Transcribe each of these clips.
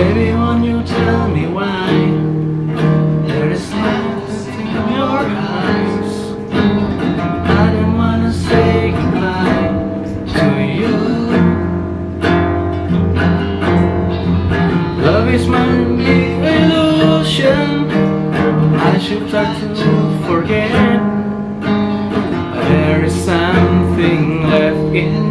Baby, won't you tell me why? There is light in your eyes. I don't wanna say goodbye to you. Love is my illusion. I should try to forget. But There is something left in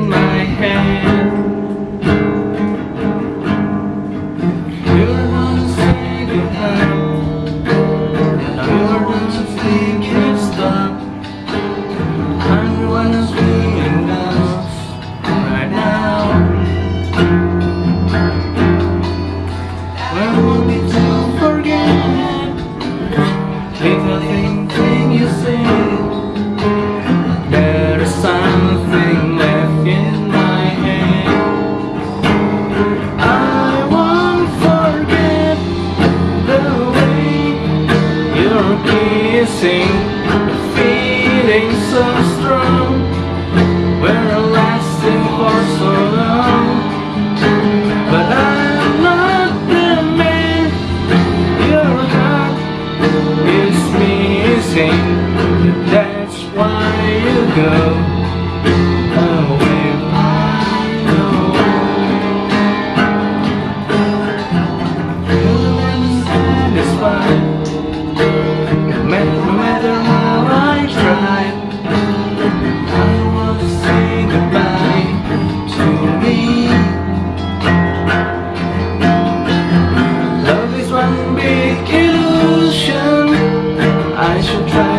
sing Feeling so strong. We're lasting for so long But I'm not the man. Your heart is missing. That's why you go. Should try